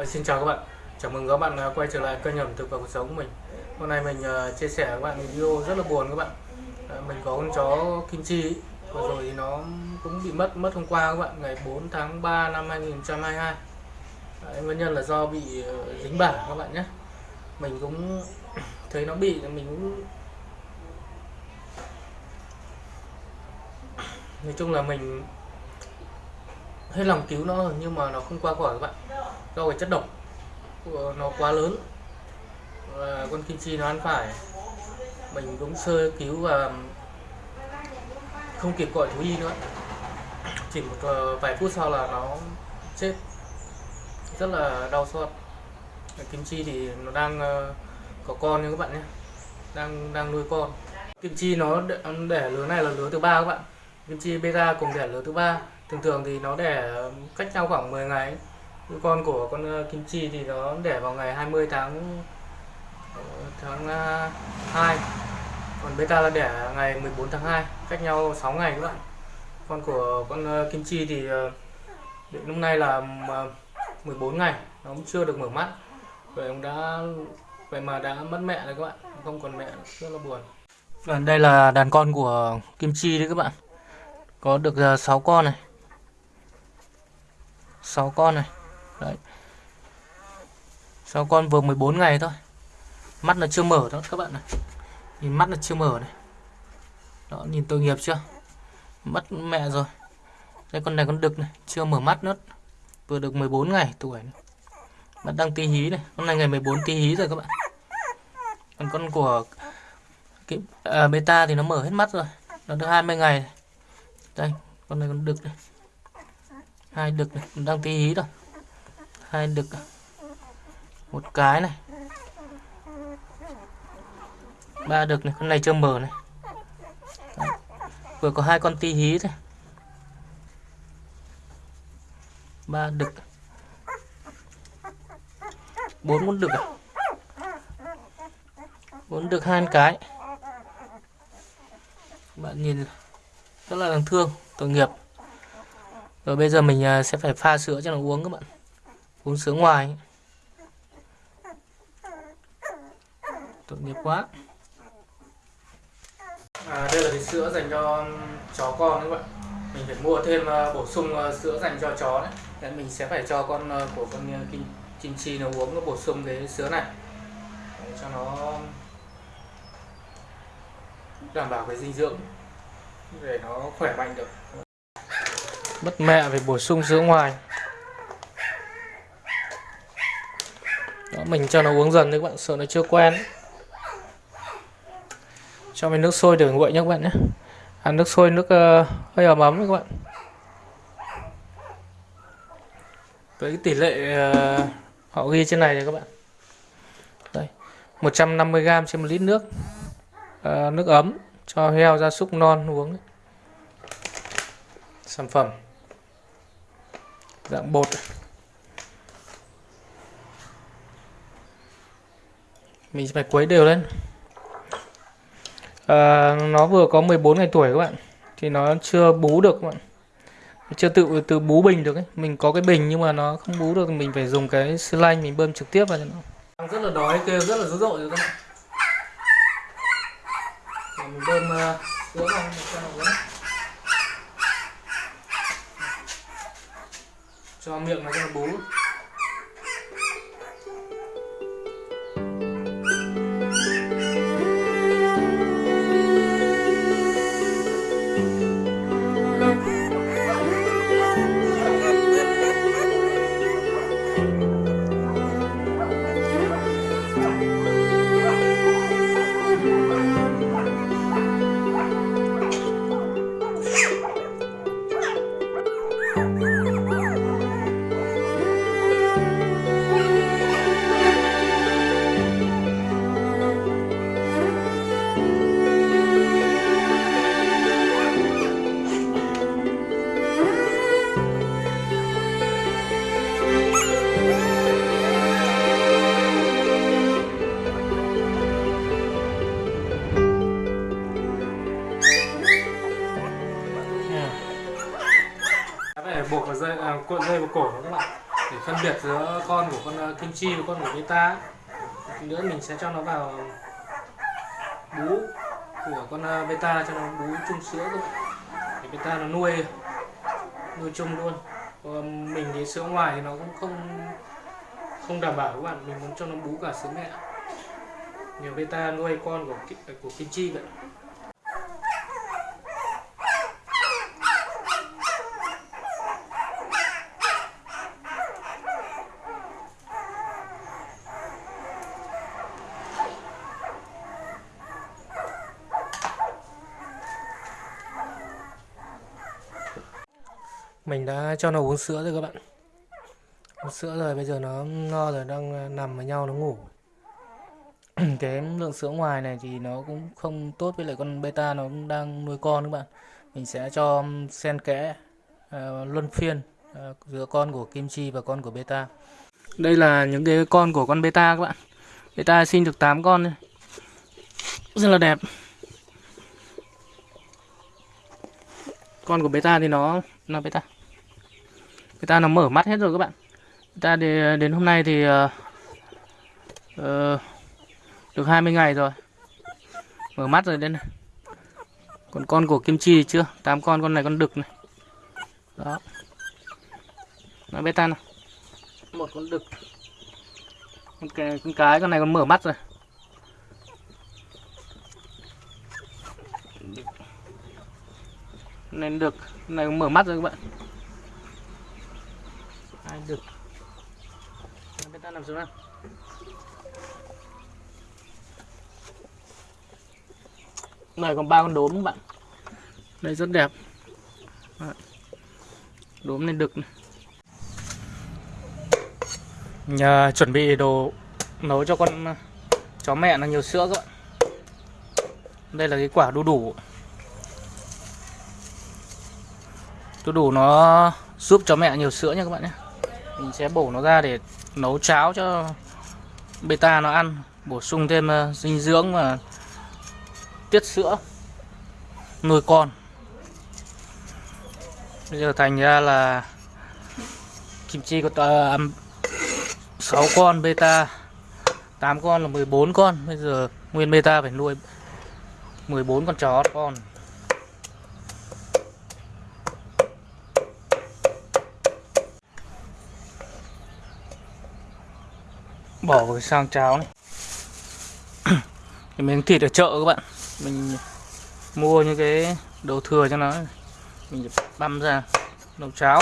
Ờ, xin chào các bạn, chào mừng các bạn à, quay trở lại kênh ẩm thực và cuộc sống của mình. Hôm nay mình à, chia sẻ với các bạn video rất là buồn các bạn. À, mình có con chó Kim Chi và vừa rồi thì nó cũng bị mất mất hôm qua các bạn, ngày 4 tháng 3 năm 2022. Đấy, nguyên nhân là do bị ờ, dính bả các bạn nhé. Mình cũng thấy nó bị mình cũng nói chung là mình hết lòng cứu nó rồi nhưng mà nó không qua khỏi các bạn do cái chất độc của nó quá lớn. Và con kim chi nó ăn phải. Mình cũng sơ cứu và không kịp gọi thú y nữa. Chỉ một ờ, vài phút sau là nó chết. Rất là đau xót. Kim chi thì nó đang ờ, có con nha các bạn nhé. Đang đang nuôi con. Kim chi nó đẻ, đẻ lứa này là lứa thứ ba các bạn. Kim chi beta cùng đẻ lứa thứ ba. Thường thường thì nó đẻ cách nhau khoảng 10 ngày ấy con của con ờ, kim chi thì nó đẻ vào ngày 20 tháng ờ, tháng ờ, 2 còn beta là đẻ ngày 14 tháng 2 cách nhau 6 ngày các bạn. Con của con kim chi thì đến hôm nay là 14 ngày, nó cũng chưa được mở mắt. Vậy ông đã, vậy mà đã mất mẹ rồi các bạn, không còn mẹ, rất là buồn. Và đây là đàn con của kim chi đấy các bạn. Có được 6 con này. 6 con này đấy. 6 con vừa 14 ngày thôi? Mắt nó chưa mở đó các bạn này. Nhìn mắt nó chưa mở này. Đó nhìn tội nghiệp chưa? Mất mẹ rồi. Đây con này con đực này chưa mở mắt nữa. Vừa được 14 ngày tuổi này. mắt đang tí hí này. Con này ngày 14 tí hí rồi các bạn. Còn con của cái à, beta thì nó mở hết mắt rồi. Nó được 20 ngày đây con này con đực này. Hai đực này đang tí hí rồi hai đực một cái này. Ba đực này, con này chưa mở này. Đấy. vừa có hai con ti hí thôi. Ba đực bốn con đực à? Bốn đực hai cái. Bạn nhìn rất là đáng thương, tội nghiệp. Rồi bây giờ mình à, sẽ phải pha sữa cho nó uống các bạn uống sữa ngoài. Tội nghiệp quá. À, đây là cái sữa dành cho chó con các bạn. Mình phải mua thêm à, bổ sung à, sữa dành cho chó đấy. Đấy, mình sẽ phải cho con à, của con kim kim chi nó uống nó bổ sung cái sữa này. Để cho nó đảm bảo cái dinh dưỡng để nó khỏe mạnh được. Mất mẹ phải bổ sung sữa ngoài mình cho nó uống dần đấy các bạn sợ nó chưa quen. Cho mình nước sôi để nguội nhé các bạn nhé. À, nước sôi nước uh, hơi ấm ấm đấy các bạn. Với cái tỷ lệ uh, họ ghi trên này này các bạn. Đây 150g trên một lít nước. Uh, nước ấm cho heo gia súc non uống sản phẩm. Dạng bột. Mình phải quấy đều lên. À, nó vừa có 14 ngày tuổi các bạn thì nó chưa bú được các bạn. Chưa tự tự bú bình được ấy. Mình có cái bình nhưng mà nó không bú được mình phải dùng cái xi lanh mình bơm trực tiếp vào cho nó. Đang rất là đói kêu rất là dữ dội rồi các bạn. Để mình bơm uh, sữa vào cho nó uống. Cho miệng nó cho nó bú. Cuộn dây vào cổ nó các bạn để phân biệt giữa con của con ờ, kim chi và con của beta nữa mình sẽ cho nó vào bú của con ờ, beta, cho nó bú chung sữa thôi. Để beta nó nuôi nuôi chung luôn. Còn mình thì sữa ngoài thì nó cũng không không đảm bảo các bạn. Mình muốn cho nó bú cả sữa mẹ. Nhiều beta nuôi con của ờ, của kim chi vậy. Mình đã cho nó uống sữa rồi các bạn. Uống sữa rồi bây giờ nó no rồi đang ờ, nằm với nhau nó ngủ. Cái lượng sữa ngoài này thì nó cũng không tốt với lại con beta nó cũng đang nuôi con các bạn. Mình sẽ cho xen kẽ uh, luân phiên uh, giữa con của kim chi và con của beta. Đây là những cái con của con beta các bạn. Beta sinh được 8 con này. rất là đẹp. Con của beta thì nó là beta người ta nó mở mắt hết rồi các bạn. Ta thì đến hôm nay thì uh, ờ, được 20 ngày rồi. Mở mắt rồi đây này. Còn con của kim chi thì chưa? Tám con con này con đực này. Đó. Nó beta nào. Một con đực. Con cái con cái con này còn mở mắt rồi. Nên được con này mở mắt rồi các bạn được. Bên ta nằm xuống nào. Này, còn ba con đốm các bạn. Đây, rất đẹp. Đốm lên đực này. Nhà chuẩn bị đồ nấu cho con ờ, chó mẹ nó nhiều sữa các bạn. Đây là cái quả đu đủ. Đu đủ nó giúp chó mẹ nhiều sữa nha các bạn nhé mình sẽ bổ nó ra để nấu cháo cho beta nó ăn. Bổ sung thêm ờ, dinh dưỡng và tiết sữa nuôi con. Bây giờ thành ra là kim chi có ờ, uh, 6 con beta 8 con là 14 con. Bây giờ nguyên beta phải nuôi 14 con chó con. Bỏ vào sang cháo này. Cái miếng thịt ở chợ các bạn. Mình mua những cái đồ thừa cho nó. Mình băm ra nấu cháo.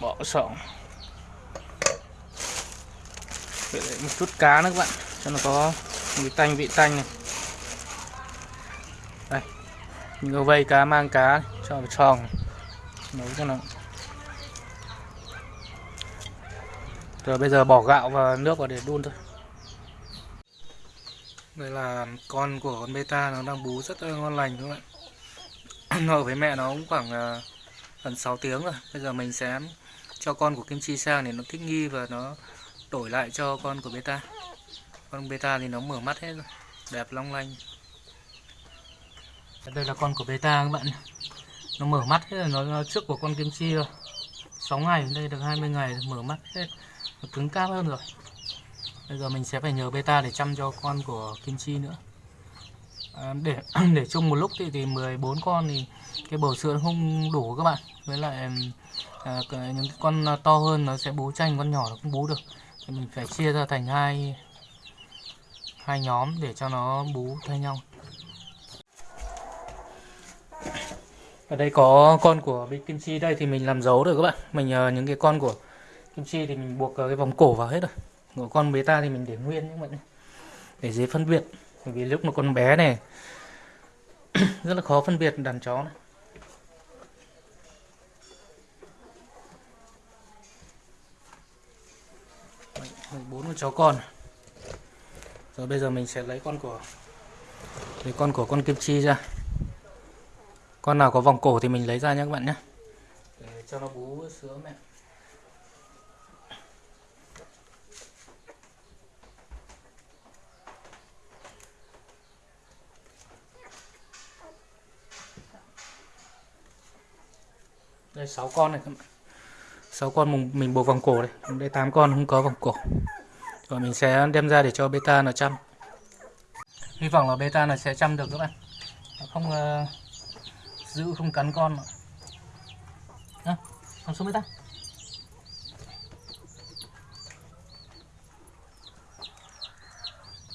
Bỏ sọ. Lại một chút cá nữa các bạn. Cho nó có mùi tanh, vị tanh này. Đây. Mình có vây cá, mang cá cho vào tròn nấu cho nó. Rồi bây giờ bỏ gạo và nước vào để đun thôi. Đây là con của con beta nó đang bú rất là ngon lành các bạn. Nó ở với mẹ nó cũng khoảng à, gần 6 tiếng rồi. Bây giờ mình sẽ cho con của kim chi sang để nó thích nghi và nó đổi lại cho con của beta. Con beta thì nó mở mắt hết rồi. Đẹp long lanh. Đây là con của beta các bạn. Nó mở mắt hết rồi nó, nó trước của con kim chi rồi. 6 ngày đây được 20 ngày mở mắt hết. Nó cứng cáp hơn rồi. Bây giờ mình sẽ phải nhờ beta để chăm cho con của kim chi nữa. À, để để chung một lúc thì thì 14 con thì cái bầu sữa không đủ các bạn. Với lại à, những con to hơn nó sẽ bú chanh con nhỏ nó không bú được thì mình phải chia ra thành hai hai nhóm để cho nó bú thay nhau. Ở đây có con của bên kim chi đây thì mình làm dấu rồi các bạn. Mình ờ, những cái con của kim chi thì mình buộc ờ, cái vòng cổ vào hết rồi. Của con ta thì mình để nguyên các bạn để dễ phân biệt. Bởi vì lúc nó con bé này, rất là khó phân biệt đàn chó này. bốn con chó con. Rồi bây giờ mình sẽ lấy con của, lấy con của con kim chi ra. Con nào có vòng cổ thì mình lấy ra nhé các bạn nhé. Để cho nó bú sữa mẹ. Đây, sáu con này các bạn. 6 con mình, mình buộc vòng cổ đây. Đây 8 con không có vòng cổ. Rồi mình sẽ đem ra để cho beta nó chăm. Hy vọng là beta nó sẽ chăm được các bạn. Nó không uh, giữ không cắn con mà. À, con xuống beta.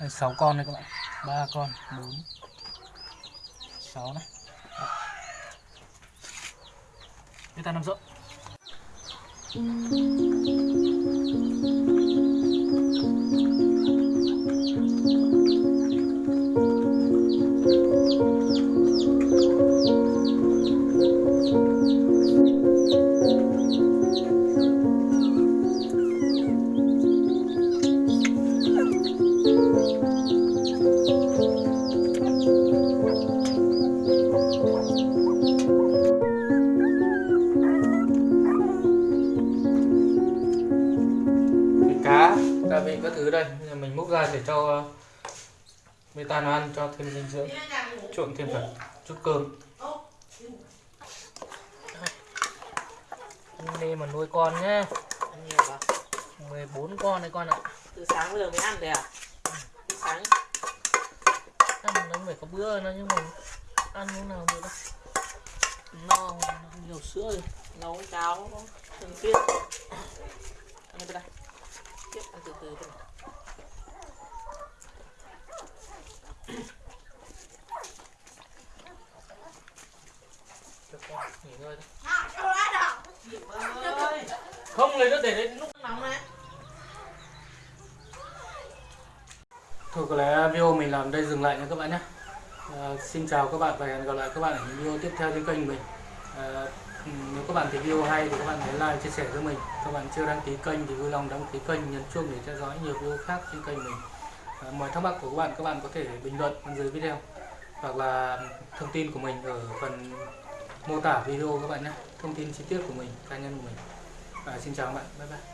Đây 6 con đây các bạn. 3 con 4 6 này. Beta nằm rộng Thịt beta nó ăn cho thêm dinh dưỡng. Trộn thêm phần chút cơm. Đây mà nuôi con nhé Ăn nhiều vào 14 con đấy con ạ. Từ sáng bây giờ mới ăn đấy à? Từ sáng. Ăn nó phải có bữa nó nhưng mà ăn lúc nào được đâu. No nhiều sữa rồi. Nấu cháo thường xuyên. Ăn đây. Tiếp ăn từ từ thôi Được rồi, nghỉ ngơi thôi không lấy nước để đấy lúc nóng này Thôi có lẽ video mình làm đây dừng lại nha các bạn nhé. À, Xin chào các bạn và hẹn gặp lại các bạn ở những video tiếp theo trên kênh mình. À, Nếu các bạn thấy video hay thì các bạn hãy like, chia sẻ cho mình. Các bạn chưa đăng ký kênh thì vui lòng đăng ký kênh, nhấn chuông để theo dõi nhiều video khác trên kênh mình. À, Mọi thắc mắc của các bạn, các bạn có thể bình luận bên dưới video. Hoặc là thông tin của mình ở phần mô tả video các bạn nhé. Thông tin chi tiết của mình, cá nhân của mình. À, Xin chào các bạn, bye bye.